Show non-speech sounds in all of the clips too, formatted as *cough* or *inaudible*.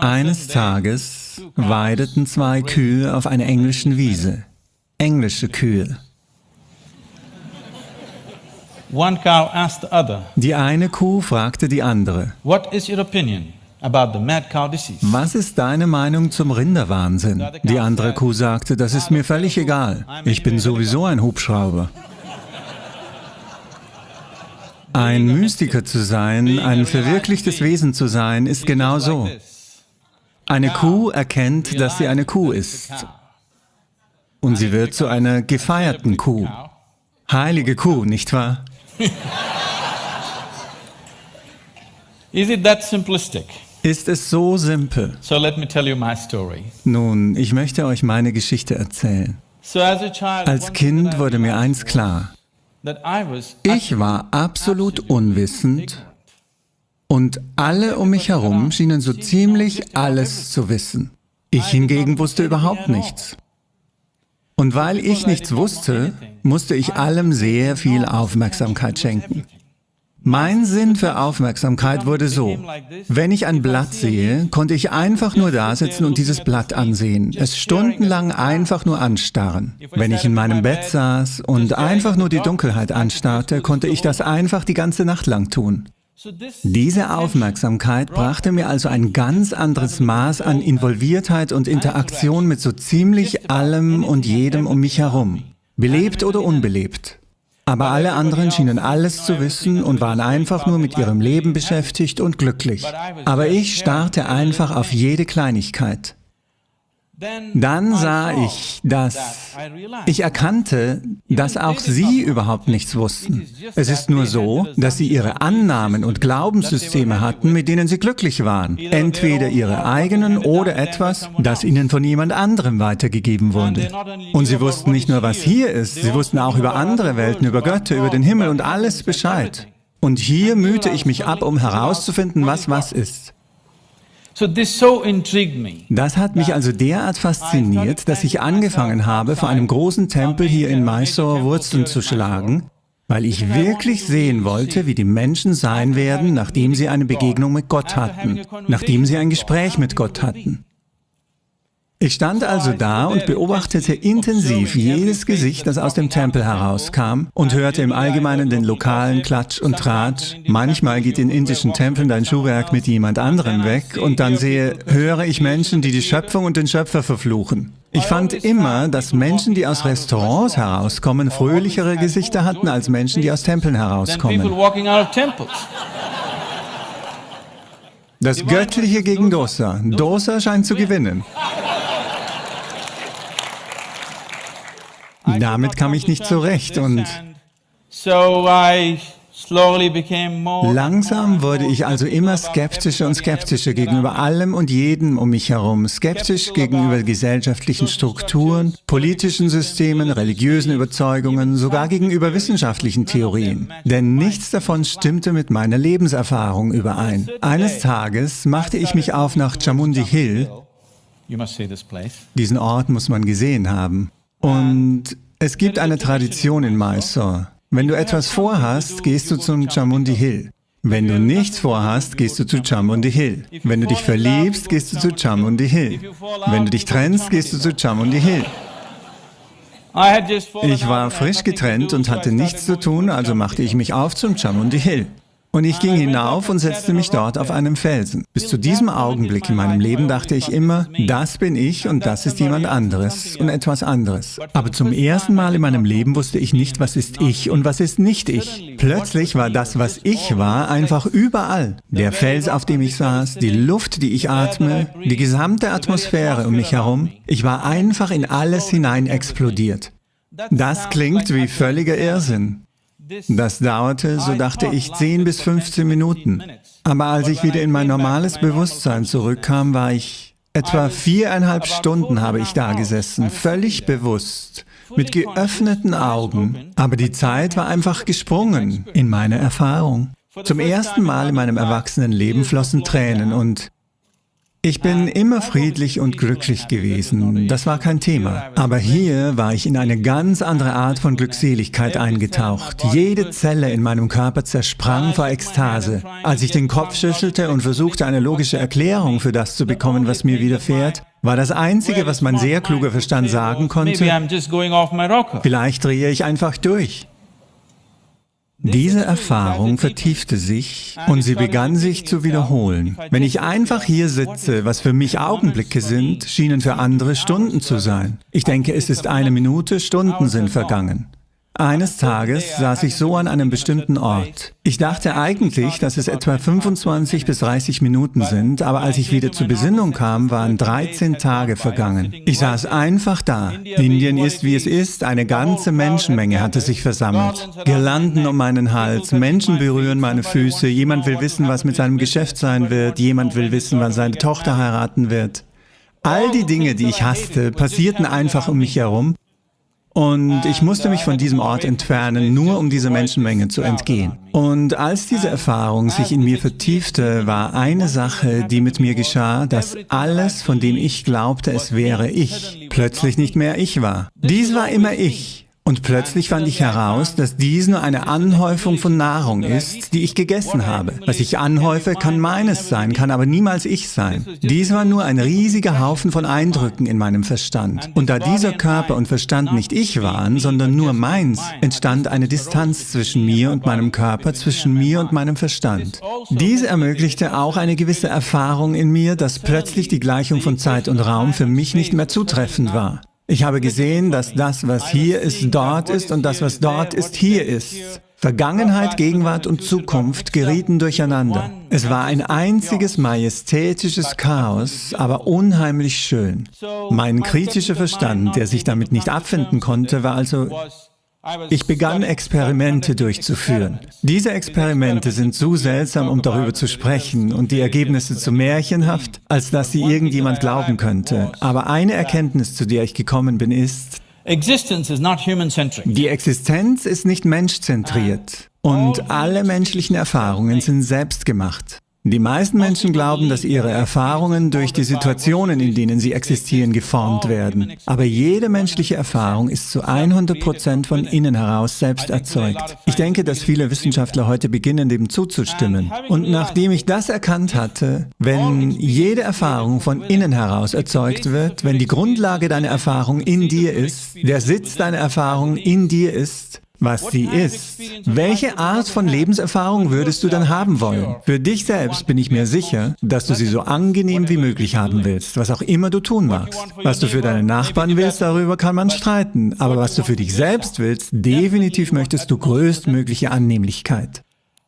Eines Tages weideten zwei Kühe auf einer englischen Wiese. Englische Kühe. Die eine Kuh fragte die andere, was ist deine Meinung zum Rinderwahnsinn? Die andere Kuh sagte, das ist mir völlig egal. Ich bin sowieso ein Hubschrauber. Ein Mystiker zu sein, ein verwirklichtes Wesen zu sein, ist genau so. Eine Kuh erkennt, dass sie eine Kuh ist. Und sie wird zu einer gefeierten Kuh. Heilige Kuh, nicht wahr? *laughs* Ist es so simpel? Nun, ich möchte euch meine Geschichte erzählen. Als Kind wurde mir eins klar. Ich war absolut unwissend und alle um mich herum schienen so ziemlich alles zu wissen. Ich hingegen wusste überhaupt nichts. Und weil ich nichts wusste, musste ich allem sehr viel Aufmerksamkeit schenken. Mein Sinn für Aufmerksamkeit wurde so, wenn ich ein Blatt sehe, konnte ich einfach nur da sitzen und dieses Blatt ansehen, es stundenlang einfach nur anstarren. Wenn ich in meinem Bett saß und einfach nur die Dunkelheit anstarrte, konnte ich das einfach die ganze Nacht lang tun. Diese Aufmerksamkeit brachte mir also ein ganz anderes Maß an Involviertheit und Interaktion mit so ziemlich allem und jedem um mich herum, belebt oder unbelebt. Aber alle anderen schienen alles zu wissen und waren einfach nur mit ihrem Leben beschäftigt und glücklich. Aber ich starrte einfach auf jede Kleinigkeit. Dann sah ich, dass ich erkannte, dass auch sie überhaupt nichts wussten. Es ist nur so, dass sie ihre Annahmen und Glaubenssysteme hatten, mit denen sie glücklich waren. Entweder ihre eigenen oder etwas, das ihnen von jemand anderem weitergegeben wurde. Und sie wussten nicht nur, was hier ist, sie wussten auch über andere Welten, über Götter, über den Himmel und alles Bescheid. Und hier mühte ich mich ab, um herauszufinden, was was ist. Das hat mich also derart fasziniert, dass ich angefangen habe, vor einem großen Tempel hier in Mysore Wurzeln zu schlagen, weil ich wirklich sehen wollte, wie die Menschen sein werden, nachdem sie eine Begegnung mit Gott hatten, nachdem sie ein Gespräch mit Gott hatten. Ich stand also da und beobachtete intensiv jedes Gesicht, das aus dem Tempel herauskam und hörte im Allgemeinen den lokalen Klatsch und Tratsch. Manchmal geht in indischen Tempeln dein Schuhwerk mit jemand anderem weg und dann sehe, höre ich Menschen, die die Schöpfung und den Schöpfer verfluchen. Ich fand immer, dass Menschen, die aus Restaurants herauskommen, fröhlichere Gesichter hatten als Menschen, die aus Tempeln herauskommen. Das Göttliche gegen Dosa. Dosa scheint zu gewinnen. Damit kam ich nicht zurecht und Langsam wurde ich also immer skeptischer und skeptischer gegenüber allem und jedem um mich herum, skeptisch gegenüber gesellschaftlichen Strukturen, politischen Systemen, religiösen Überzeugungen, sogar gegenüber wissenschaftlichen Theorien. Denn nichts davon stimmte mit meiner Lebenserfahrung überein. Eines Tages machte ich mich auf nach Chamundi Hill. Diesen Ort muss man gesehen haben. Und es gibt eine Tradition in Mysore. Wenn du etwas vorhast, gehst du zum Chamundi Hill. Wenn du nichts vorhast, gehst du zu Chamundi Hill. Wenn du dich verliebst, gehst du zu Chamundi Hill. Wenn du dich trennst, gehst du zu Chamundi Hill. Ich war frisch getrennt und hatte nichts zu tun, also machte ich mich auf zum Chamundi Hill. Und ich ging hinauf und setzte mich dort auf einem Felsen. Bis zu diesem Augenblick in meinem Leben dachte ich immer, das bin ich und das ist jemand anderes und etwas anderes. Aber zum ersten Mal in meinem Leben wusste ich nicht, was ist ich und was ist nicht ich. Plötzlich war das, was ich war, einfach überall. Der Fels, auf dem ich saß, die Luft, die ich atme, die gesamte Atmosphäre um mich herum. Ich war einfach in alles hinein explodiert. Das klingt wie völliger Irrsinn. Das dauerte, so dachte ich, 10 bis 15 Minuten. Aber als ich wieder in mein normales Bewusstsein zurückkam, war ich... Etwa viereinhalb Stunden habe ich da gesessen, völlig bewusst, mit geöffneten Augen. Aber die Zeit war einfach gesprungen in meine Erfahrung. Zum ersten Mal in meinem Erwachsenenleben flossen Tränen und Ich bin immer friedlich und glücklich gewesen, das war kein Thema. Aber hier war ich in eine ganz andere Art von Glückseligkeit eingetaucht. Jede Zelle in meinem Körper zersprang vor Ekstase. Als ich den Kopf schüttelte und versuchte, eine logische Erklärung für das zu bekommen, was mir widerfährt, war das Einzige, was mein sehr kluger Verstand sagen konnte, vielleicht drehe ich einfach durch. Diese Erfahrung vertiefte sich und sie begann sich zu wiederholen. Wenn ich einfach hier sitze, was für mich Augenblicke sind, schienen für andere Stunden zu sein. Ich denke, es ist eine Minute, Stunden sind vergangen. Eines Tages saß ich so an einem bestimmten Ort. Ich dachte eigentlich, dass es etwa 25 bis 30 Minuten sind, aber als ich wieder zur Besinnung kam, waren 13 Tage vergangen. Ich saß einfach da. Indien ist, wie es ist, eine ganze Menschenmenge hatte sich versammelt. Girlanden um meinen Hals, Menschen berühren meine Füße, jemand will wissen, was mit seinem Geschäft sein wird, jemand will wissen, wann seine Tochter heiraten wird. All die Dinge, die ich hasste, passierten einfach um mich herum und ich musste mich von diesem Ort entfernen, nur um dieser Menschenmenge zu entgehen. Und als diese Erfahrung sich in mir vertiefte, war eine Sache, die mit mir geschah, dass alles, von dem ich glaubte, es wäre ich, plötzlich nicht mehr ich war. Dies war immer ich. Und plötzlich fand ich heraus, dass dies nur eine Anhäufung von Nahrung ist, die ich gegessen habe. Was ich anhäufe, kann meines sein, kann aber niemals ich sein. Dies war nur ein riesiger Haufen von Eindrücken in meinem Verstand. Und da dieser Körper und Verstand nicht ich waren, sondern nur meins, entstand eine Distanz zwischen mir und meinem Körper, zwischen mir und meinem Verstand. Diese ermöglichte auch eine gewisse Erfahrung in mir, dass plötzlich die Gleichung von Zeit und Raum für mich nicht mehr zutreffend war. Ich habe gesehen, dass das, was hier ist, dort ist und das, was dort ist, hier ist. Vergangenheit, Gegenwart und Zukunft gerieten durcheinander. Es war ein einziges majestätisches Chaos, aber unheimlich schön. Mein kritischer Verstand, der sich damit nicht abfinden konnte, war also ich begann Experimente durchzuführen. Diese Experimente sind zu seltsam, um darüber zu sprechen und die Ergebnisse zu märchenhaft, als dass sie irgendjemand glauben könnte. Aber eine Erkenntnis, zu der ich gekommen bin, ist, die Existenz ist nicht menschzentriert und alle menschlichen Erfahrungen sind selbstgemacht. Die meisten Menschen glauben, dass ihre Erfahrungen durch die Situationen, in denen sie existieren, geformt werden. Aber jede menschliche Erfahrung ist zu 100 Prozent von innen heraus selbst erzeugt. Ich denke, dass viele Wissenschaftler heute beginnen, dem zuzustimmen. Und nachdem ich das erkannt hatte, wenn jede Erfahrung von innen heraus erzeugt wird, wenn die Grundlage deiner Erfahrung in dir ist, der Sitz deiner Erfahrung in dir ist, was sie ist. Welche Art von Lebenserfahrung würdest du dann haben wollen? Für dich selbst bin ich mir sicher, dass du sie so angenehm wie möglich haben willst, was auch immer du tun magst. Was du für deine Nachbarn willst, darüber kann man streiten, aber was du für dich selbst willst, definitiv möchtest du größtmögliche Annehmlichkeit.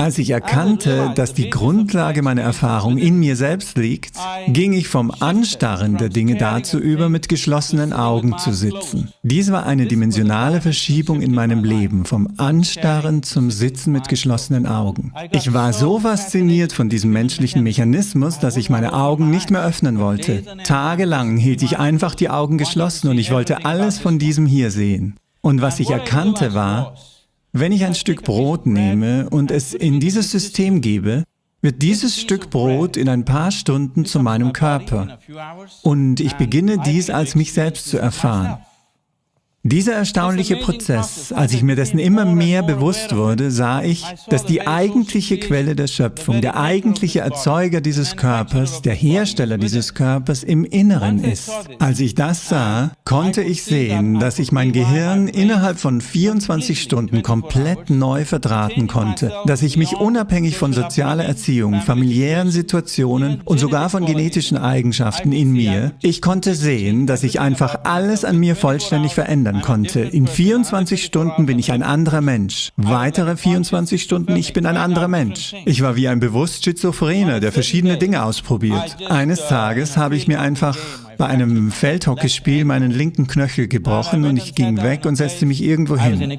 Als ich erkannte, dass die Grundlage meiner Erfahrung in mir selbst liegt, ging ich vom Anstarren der Dinge dazu über, mit geschlossenen Augen zu sitzen. Dies war eine dimensionale Verschiebung in meinem Leben, vom Anstarren zum Sitzen mit geschlossenen Augen. Ich war so fasziniert von diesem menschlichen Mechanismus, dass ich meine Augen nicht mehr öffnen wollte. Tagelang hielt ich einfach die Augen geschlossen und ich wollte alles von diesem hier sehen. Und was ich erkannte war, wenn ich ein Stück Brot nehme und es in dieses System gebe, wird dieses Stück Brot in ein paar Stunden zu meinem Körper und ich beginne dies als mich selbst zu erfahren. Dieser erstaunliche Prozess, als ich mir dessen immer mehr bewusst wurde, sah ich, dass die eigentliche Quelle der Schöpfung, der eigentliche Erzeuger dieses Körpers, der Hersteller dieses Körpers im Inneren ist. Als ich das sah, konnte ich sehen, dass ich mein Gehirn innerhalb von 24 Stunden komplett neu verdrahten konnte, dass ich mich unabhängig von sozialer Erziehung, familiären Situationen und sogar von genetischen Eigenschaften in mir, ich konnte sehen, dass ich einfach alles an mir vollständig verändert verändern konnte. In 24 Stunden bin ich ein anderer Mensch. Weitere 24 Stunden, ich bin ein anderer Mensch. Ich war wie ein bewusst Schizophrener, der verschiedene Dinge ausprobiert. Eines Tages habe ich mir einfach bei einem Feldhockeyspiel meinen linken Knöchel gebrochen und ich ging weg und setzte mich irgendwo hin.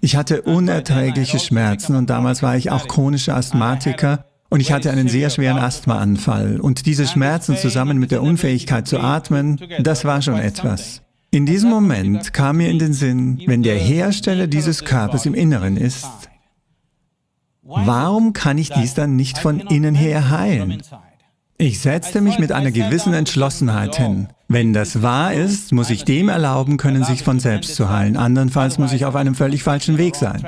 Ich hatte unerträgliche Schmerzen und damals war ich auch chronischer Asthmatiker und ich hatte einen sehr schweren Asthmaanfall. Und diese Schmerzen zusammen mit der Unfähigkeit zu atmen, das war schon etwas. In diesem Moment kam mir in den Sinn, wenn der Hersteller dieses Körpers im Inneren ist, warum kann ich dies dann nicht von innen her heilen? Ich setzte mich mit einer gewissen Entschlossenheit hin. Wenn das wahr ist, muss ich dem erlauben können, sich von selbst zu heilen. Andernfalls muss ich auf einem völlig falschen Weg sein.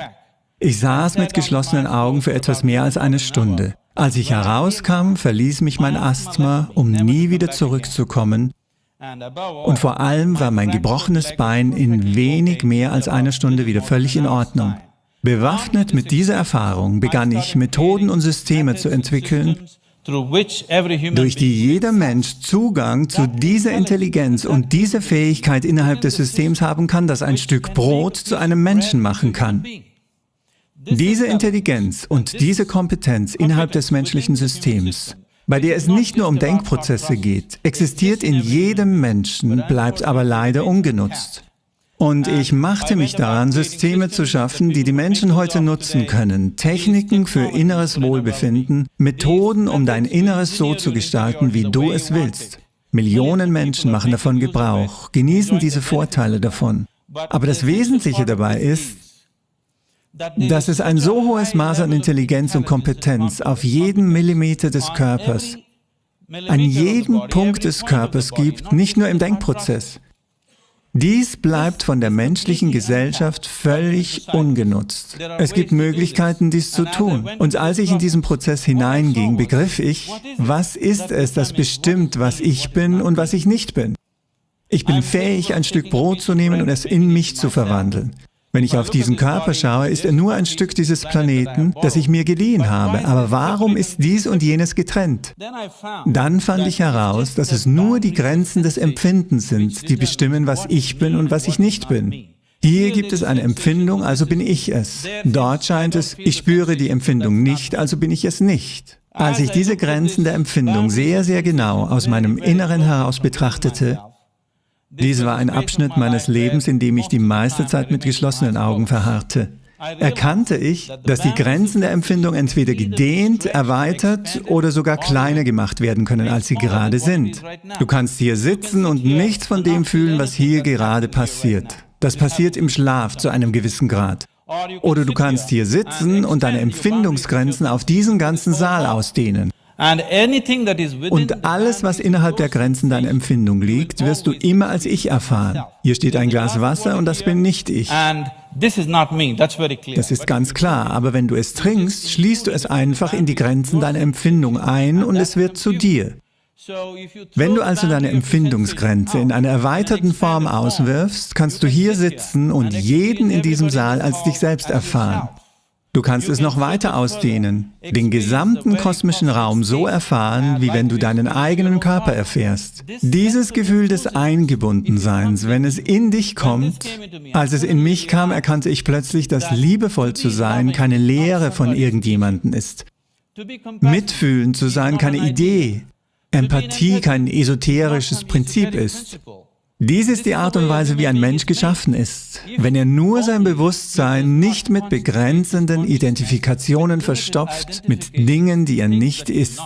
Ich saß mit geschlossenen Augen für etwas mehr als eine Stunde. Als ich herauskam, verließ mich mein Asthma, um nie wieder zurückzukommen. Und vor allem war mein gebrochenes Bein in wenig mehr als einer Stunde wieder völlig in Ordnung. Bewaffnet mit dieser Erfahrung begann ich, Methoden und Systeme zu entwickeln, durch die jeder Mensch Zugang zu dieser Intelligenz und dieser Fähigkeit innerhalb des Systems haben kann, das ein Stück Brot zu einem Menschen machen kann. Diese Intelligenz und diese Kompetenz innerhalb des menschlichen Systems, bei der es nicht nur um Denkprozesse geht, existiert in jedem Menschen, bleibt aber leider ungenutzt. Und ich machte mich daran, Systeme zu schaffen, die die Menschen heute nutzen können, Techniken für inneres Wohlbefinden, Methoden, um dein Inneres so zu gestalten, wie du es willst. Millionen Menschen machen davon Gebrauch, genießen diese Vorteile davon. Aber das Wesentliche dabei ist, dass es ein so hohes Maß an Intelligenz und Kompetenz auf jeden Millimeter des Körpers, an jedem Punkt des Körpers gibt, nicht nur im Denkprozess. Dies bleibt von der menschlichen Gesellschaft völlig ungenutzt. Es gibt Möglichkeiten, dies zu tun. Und als ich in diesen Prozess hineinging, begriff ich, was ist es, das bestimmt, was ich bin und was ich nicht bin. Ich bin fähig, ein Stück Brot zu nehmen und es in mich zu verwandeln. Wenn ich auf diesen Körper schaue, ist er nur ein Stück dieses Planeten, das ich mir geliehen habe. Aber warum ist dies und jenes getrennt? Dann fand ich heraus, dass es nur die Grenzen des Empfindens sind, die bestimmen, was ich bin und was ich nicht bin. Hier gibt es eine Empfindung, also bin ich es. Dort scheint es, ich spüre die Empfindung nicht, also bin ich es nicht. Als ich diese Grenzen der Empfindung sehr, sehr genau aus meinem Inneren heraus betrachtete, dies war ein Abschnitt meines Lebens, in dem ich die meiste Zeit mit geschlossenen Augen verharrte. Erkannte ich, dass die Grenzen der Empfindung entweder gedehnt, erweitert oder sogar kleiner gemacht werden können, als sie gerade sind. Du kannst hier sitzen und nichts von dem fühlen, was hier gerade passiert. Das passiert im Schlaf zu einem gewissen Grad. Oder du kannst hier sitzen und deine Empfindungsgrenzen auf diesen ganzen Saal ausdehnen. Und alles, was innerhalb der Grenzen deiner Empfindung liegt, wirst du immer als Ich erfahren. Hier steht ein Glas Wasser und das bin nicht ich. Das ist ganz klar, aber wenn du es trinkst, schließt du es einfach in die Grenzen deiner Empfindung ein und es wird zu dir. Wenn du also deine Empfindungsgrenze in einer erweiterten Form auswirfst, kannst du hier sitzen und jeden in diesem Saal als dich selbst erfahren. Du kannst es noch weiter ausdehnen, den gesamten kosmischen Raum so erfahren, wie wenn du deinen eigenen Körper erfährst. Dieses Gefühl des Eingebundenseins, wenn es in dich kommt, als es in mich kam, erkannte ich plötzlich, dass liebevoll zu sein keine Lehre von irgendjemandem ist. Mitfühlen zu sein keine Idee, Empathie kein esoterisches Prinzip ist. Dies ist die Art und Weise, wie ein Mensch geschaffen ist. Wenn er nur sein Bewusstsein nicht mit begrenzenden Identifikationen verstopft, mit Dingen, die er nicht ist.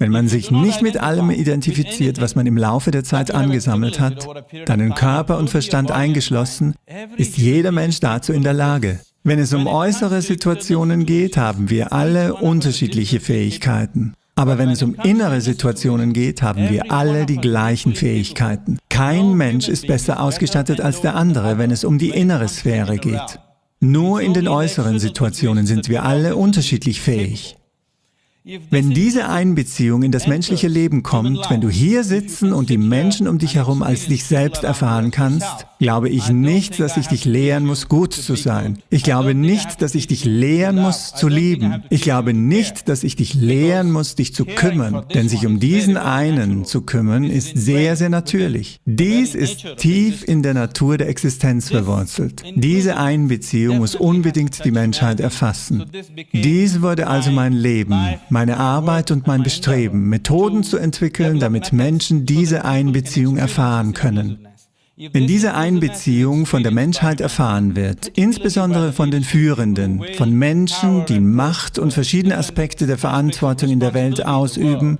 Wenn man sich nicht mit allem identifiziert, was man im Laufe der Zeit angesammelt hat, deinen Körper und Verstand eingeschlossen, ist jeder Mensch dazu in der Lage. Wenn es um äußere Situationen geht, haben wir alle unterschiedliche Fähigkeiten. Aber wenn es um innere Situationen geht, haben wir alle die gleichen Fähigkeiten. Kein Mensch ist besser ausgestattet als der andere, wenn es um die innere Sphäre geht. Nur in den äußeren Situationen sind wir alle unterschiedlich fähig. Wenn diese Einbeziehung in das menschliche Leben kommt, wenn du hier sitzen und die Menschen um dich herum als dich selbst erfahren kannst, glaube ich nicht, dass ich dich lehren muss, gut zu sein. Ich glaube nicht, dass ich dich lehren muss, zu lieben. Ich glaube nicht, dass ich dich lehren muss, dich zu kümmern. Denn sich um diesen einen zu kümmern, ist sehr, sehr natürlich. Dies ist tief in der Natur der Existenz verwurzelt. Diese Einbeziehung muss unbedingt die Menschheit erfassen. Dies wurde also mein Leben, meine Arbeit und mein Bestreben, Methoden zu entwickeln, damit Menschen diese Einbeziehung erfahren können. Wenn diese Einbeziehung von der Menschheit erfahren wird, insbesondere von den Führenden, von Menschen, die Macht und verschiedene Aspekte der Verantwortung in der Welt ausüben,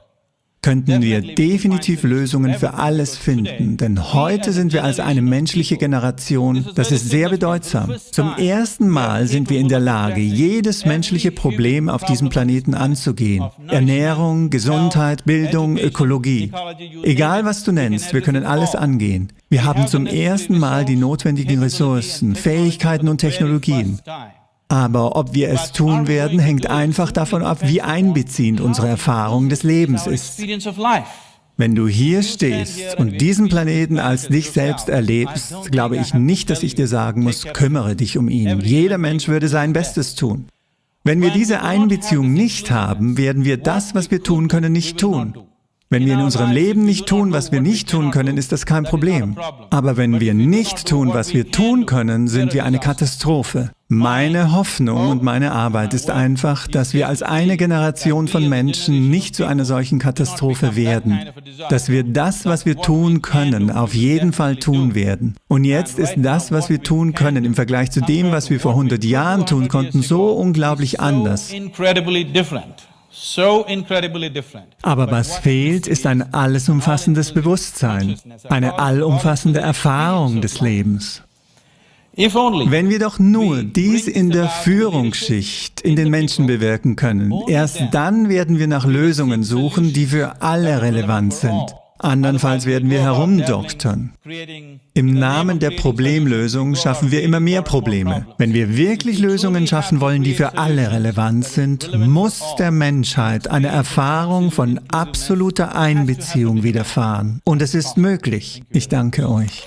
könnten wir definitiv Lösungen für alles finden. Denn heute sind wir als eine menschliche Generation, das ist sehr bedeutsam. Zum ersten Mal sind wir in der Lage, jedes menschliche Problem auf diesem Planeten anzugehen. Ernährung, Gesundheit, Bildung, Ökologie. Egal was du nennst, wir können alles angehen. Wir haben zum ersten Mal die notwendigen Ressourcen, Fähigkeiten und Technologien. Aber ob wir es tun werden, hängt einfach davon ab, wie einbeziehend unsere Erfahrung des Lebens ist. Wenn du hier stehst und diesen Planeten als dich selbst erlebst, glaube ich nicht, dass ich dir sagen muss, kümmere dich um ihn. Jeder Mensch würde sein Bestes tun. Wenn wir diese Einbeziehung nicht haben, werden wir das, was wir tun können, nicht tun. Wenn wir in unserem Leben nicht tun, was wir nicht tun können, ist das kein Problem. Aber wenn wir nicht tun, was wir tun können, sind wir eine Katastrophe. Meine Hoffnung und meine Arbeit ist einfach, dass wir als eine Generation von Menschen nicht zu einer solchen Katastrophe werden. Dass wir das, was wir tun können, auf jeden Fall tun werden. Und jetzt ist das, was wir tun können, im Vergleich zu dem, was wir vor 100 Jahren tun konnten, so unglaublich anders. Aber was fehlt, ist ein allesumfassendes Bewusstsein, eine allumfassende Erfahrung des Lebens. Wenn wir doch nur dies in der Führungsschicht in den Menschen bewirken können, erst dann werden wir nach Lösungen suchen, die für alle relevant sind. Andernfalls werden wir herumdoktern. Im Namen der Problemlösung schaffen wir immer mehr Probleme. Wenn wir wirklich Lösungen schaffen wollen, die für alle relevant sind, muss der Menschheit eine Erfahrung von absoluter Einbeziehung widerfahren. Und es ist möglich. Ich danke euch.